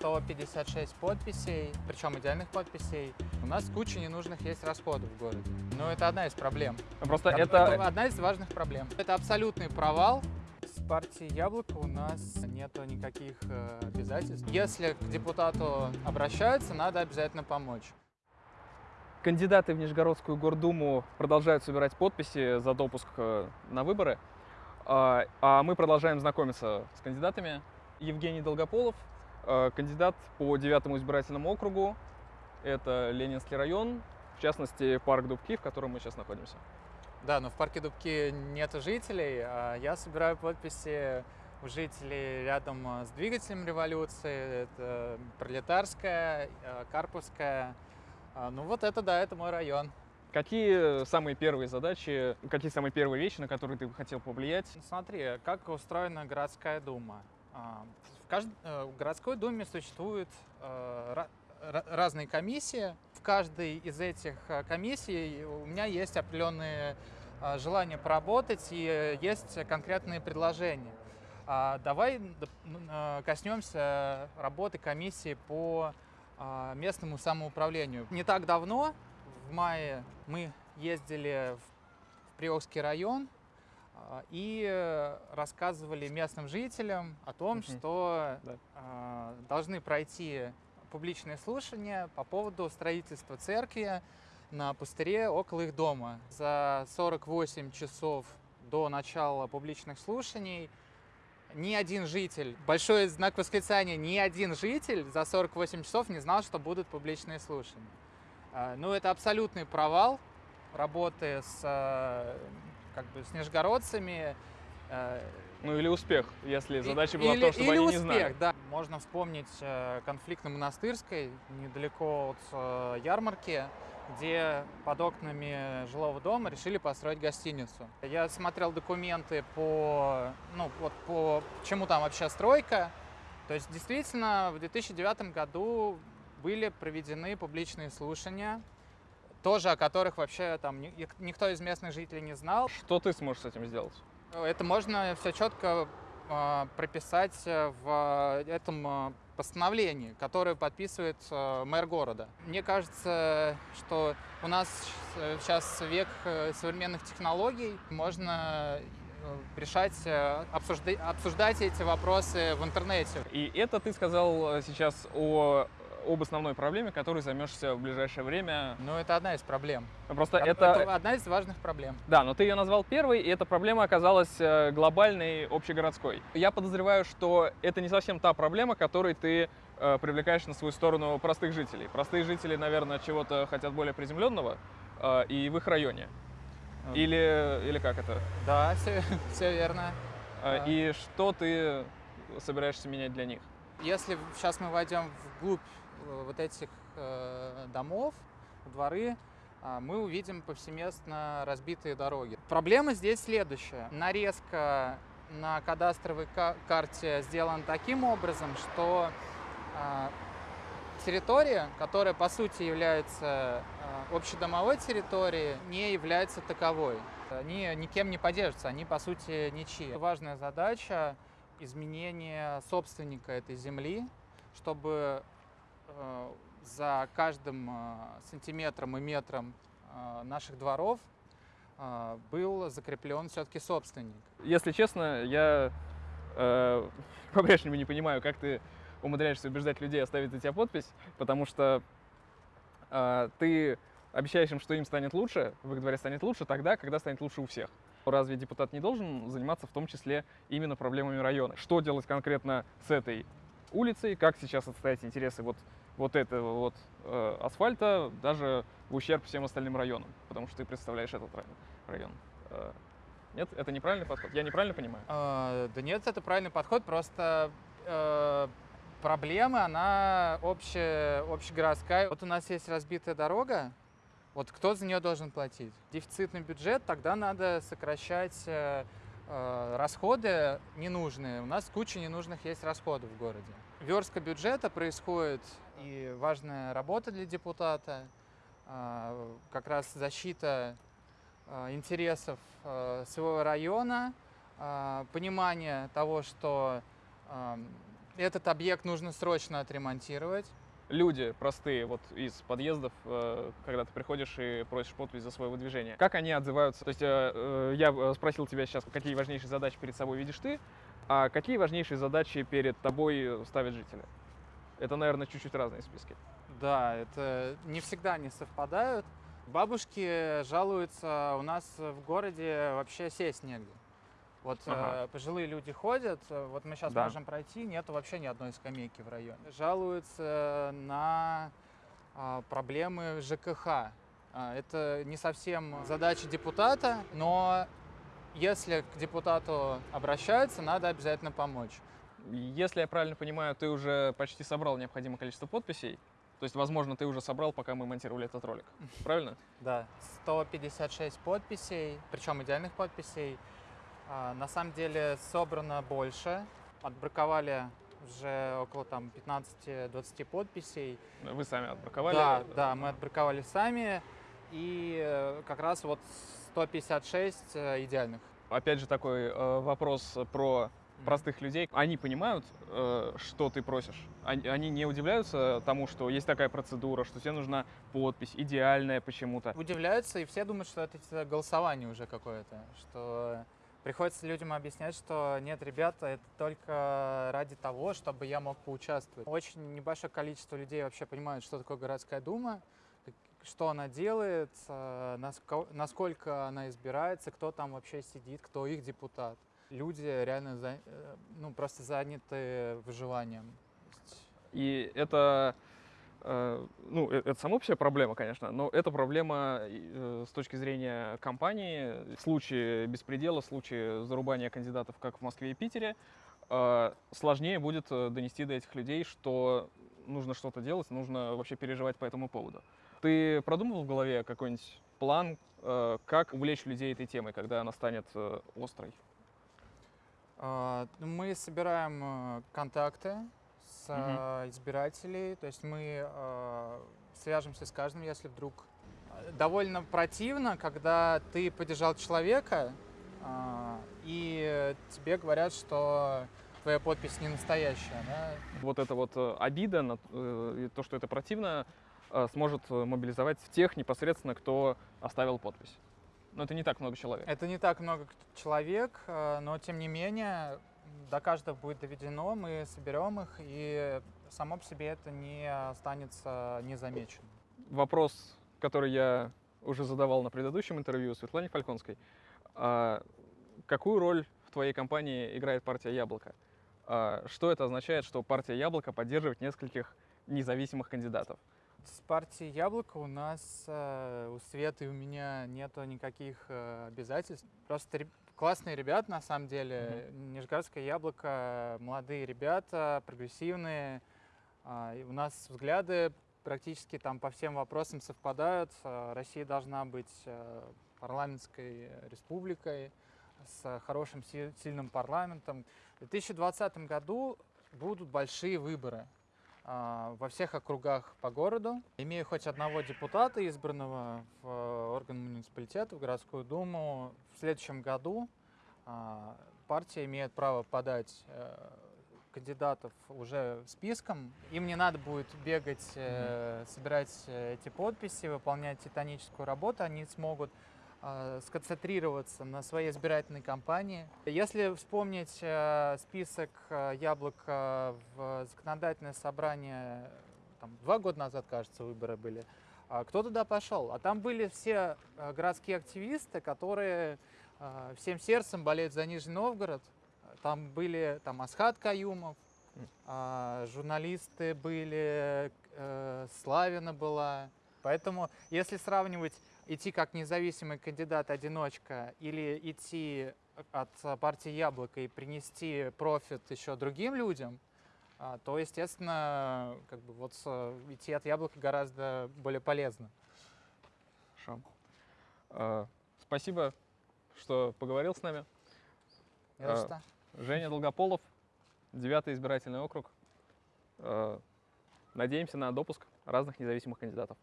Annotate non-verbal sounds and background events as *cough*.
156 подписей, причем идеальных подписей. У нас куча ненужных есть расходов в городе. Но это одна из проблем. Просто Это, это... одна из важных проблем. Это абсолютный провал. С партии «Яблоко» у нас нету никаких э, обязательств. Если к депутату обращаются, надо обязательно помочь. Кандидаты в Нижегородскую гордуму продолжают собирать подписи за допуск э, на выборы. А а мы продолжаем знакомиться с кандидатами. Евгений Долгополов, кандидат по девятому избирательному округу. Это Ленинский район, в частности, парк Дубки, в котором мы сейчас находимся. Да, но в парке Дубки нет жителей, а я собираю подписи у жителей рядом э, с двигателем революции. Это Пролетарская, э, Карповская. А, Ну вот это, да, это мой район. Какие самые первые задачи, какие самые первые вещи, на которые ты бы хотел повлиять? Смотри, как устроена городская дума. Кажд- э, в городской думе существуют э, ра- ра- разные комиссии. В каждой из этих э, комиссий у меня есть определенные желания поработать и есть конкретные предложения. А, Давай коснемся работы комиссии по местному самоуправлению. Не так давно, в мае, мы ездили в Приокский район, и э, рассказывали местным жителям о том, Мгм. что Да. а, должны пройти публичные слушания по поводу строительства церкви на пустыре около их дома. За 48 часов до начала публичных слушаний ни один житель, большой знак восклицания, ни один житель за 48 часов не знал, что будут публичные слушания. А, Ну, это абсолютный провал работы с, э, как бы, с нижегородцами. э, Ну или успех, если и- задача была в или- том, чтобы или они не успех, знали. да. Можно вспомнить э, конфликт на Монастырской, недалеко от э, ярмарки, где под окнами жилого дома решили построить гостиницу. Я смотрел документы по, ну, вот по чему там вообще стройка. То есть действительно в 2009 году были проведены публичные слушания, тоже о которых вообще там ни- никто из местных жителей не знал. Что ты сможешь с этим сделать? Это можно все четко а, прописать э, в этом а, постановлении, которое подписывает э, мэр города. Мне кажется, что у нас сейчас век э, современных технологий, можно э, решать, э, обсужда- обсуждать эти вопросы в интернете. И это ты сказал э, сейчас о, об основной проблеме, которой займешься в ближайшее время. Но это одна из проблем. Просто Это, это... одна из важных проблем. Да, но ты ее назвал первой, и эта проблема оказалась э, глобальной, общегородской. Я подозреваю, что это не совсем та проблема, которой ты э, привлекаешь на свою сторону простых жителей. Простые жители, наверное, чего-то хотят более приземленного, э, и в их районе. Или, или как это? Да, все, *laughs* все верно. Э, А. И что ты собираешься менять для них? Если сейчас мы войдем вглубь э, вот этих э, домов, дворы, а, мы увидим повсеместно разбитые дороги. Проблема здесь следующая. Нарезка на кадастровой ка- карте сделана таким образом, что а, территория, которая по сути является а, общедомовой территорией, не является таковой. Они никем не поддерживаются, они по сути ничьи. Важная задача изменение собственника этой земли, чтобы э, за каждым э, сантиметром и метром э, наших дворов э, был закреплен все-таки собственник. Если честно, я э, *laughs* по-прежнему не понимаю, как ты умудряешься убеждать людей оставить за тебя подпись, потому что э, ты обещаешь им, что им станет лучше, в их дворе станет лучше тогда, когда станет лучше у всех. Разве депутат не должен заниматься в том числе именно проблемами района? Что делать конкретно с этой улицей, как сейчас отстоять интересы вот, вот этого вот э, асфальта, даже в ущерб всем остальным районам, потому что ты представляешь этот район. Э, нет, это неправильный подход. Я неправильно понимаю? Э, Да нет, это правильный подход, просто э, проблема, она общая, общегородская. Вот у нас есть разбитая дорога, вот кто за нее должен платить? Дефицитный бюджет, тогда надо сокращать э, э, расходы ненужные. У нас куча ненужных есть расходов в городе. Верстка бюджета происходит, и важная работа для депутата, э, как раз защита э, интересов э, своего района, понимание того, что Этот объект нужно срочно отремонтировать. Люди простые, вот из подъездов, э, когда ты приходишь и просишь подпись за свое выдвижение, как они отзываются? То есть э, э, я спросил тебя сейчас, какие важнейшие задачи перед собой видишь ты, а какие важнейшие задачи перед тобой ставят жители? Это, наверное, чуть-чуть разные списки. Да, это не всегда не совпадают. Бабушки жалуются, у нас в городе вообще сесть негде. Вот Ага. э, пожилые люди ходят, э, вот мы сейчас Да. можем пройти, нету вообще ни одной скамейки в районе. Жалуются на а, проблемы ЖКХ. А, это не совсем задача депутата, но если к депутату обращаются, надо обязательно помочь. Если я правильно понимаю, ты уже почти собрал необходимое количество подписей. То есть, возможно, ты уже собрал, пока мы монтировали этот ролик. Правильно? Да, 156 подписей, причем идеальных подписей. А, на самом деле собрано больше. Отбраковали уже около там 15-20 подписей. Вы сами отбраковали. Да, да, мы отбраковали сами. И э, как раз вот 156 э, идеальных. Опять же, такой э, вопрос про простых людей. Они понимают, э, что ты просишь. Они, не удивляются тому, что есть такая процедура, что тебе нужна подпись идеальная почему-то. Удивляются, и все думают, что это типа голосование уже какое-то. Что приходится людям объяснять, что нет, ребята, это только ради того, чтобы я мог поучаствовать. Очень небольшое количество людей вообще понимают, что такое городская дума, что она делает, э, наско- насколько она избирается, кто там вообще сидит, кто их депутат. Люди реально за- э, ну, просто заняты выживанием. И это, э, ну, э- это само по себе проблема, конечно, но это проблема с точки зрения компании. В случае беспредела, в случае зарубания кандидатов, как в Москве и Питере, сложнее будет донести до этих людей, что нужно что-то делать, нужно вообще переживать по этому поводу. Ты продумывал в голове какой-нибудь план, как увлечь людей этой темой, когда она станет острой? А, Мы собираем э, контакты с э, избирателей, то есть мы э, свяжемся с каждым, если вдруг э, довольно противно, когда ты поддержал человека а, и тебе говорят, что твоя подпись не настоящая, да? вот эта вот обида, на, и то, что это противно, сможет мобилизовать тех непосредственно, кто оставил подпись. Но это не так много человек. Это не так много человек, э, но тем не менее до каждого будет доведено, мы соберем их, и само по себе это не останется незамеченным. Вопрос, который я уже задавал на предыдущем интервью Светлане Фальконской. А, какую роль в твоей компании играет партия «Яблоко»? А, что это означает, что партия «Яблоко» поддерживает нескольких независимых кандидатов? С партией Яблоко у нас, э, у Светы и у меня нету никаких э, обязательств. Просто классные ребята, на самом деле. Нижегородское Яблоко, молодые ребята, прогрессивные. А, у нас взгляды практически там по всем вопросам совпадают. Э, Россия должна быть парламентской республикой с хорошим, си- сильным парламентом. В 2020 году будут большие выборы во всех округах по городу. Имея хоть одного депутата, избранного в э, орган муниципалитета, в городскую думу, в следующем году а, партия имеет право подать э, кандидатов уже списком. Им не надо будет бегать, э, собирать эти подписи, выполнять титаническую работу. Они смогут сконцентрироваться на своей избирательной кампании. Если вспомнить э, список э, яблока в законодательное собрание, там, два года назад, кажется, выборы были, а кто туда пошел? А там были все э, городские активисты, которые э, всем сердцем болеют за Нижний Новгород. Там были там Асхат Каюмов, М. а, журналисты были, э, Славина была. Поэтому, если сравнивать идти как независимый кандидат-одиночка или идти от партии Яблоко и принести профит еще другим людям, а, то, естественно, как бы вот с- идти от Яблока гораздо более полезно. Хорошо. А, Спасибо, что поговорил с нами. Не за А, что. Женя Долгополов, 9 избирательный округ. Э, Надеемся на допуск разных независимых кандидатов.